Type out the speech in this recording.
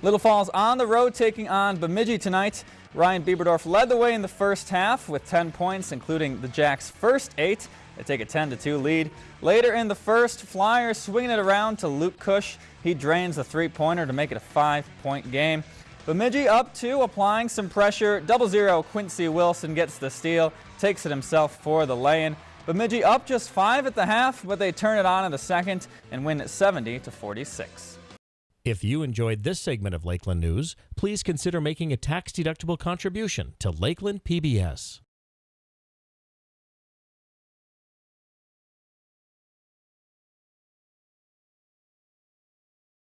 Little Falls on the road taking on Bemidji tonight. Ryan Bieberdorf led the way in the first half with 10 points, including the Jacks' first eight. They take a 10-2 lead. Later in the first, Flyers swinging it around to Luke Cush. He drains the three-pointer to make it a five-point game. Bemidji up two, applying some pressure. Double zero, Quincy Wilson gets the steal, takes it himself for the lay-in. Bemidji up just five at the half, but they turn it on in the second and win 70 to 46. If you enjoyed this segment of Lakeland News, please consider making a tax-deductible contribution to Lakeland PBS.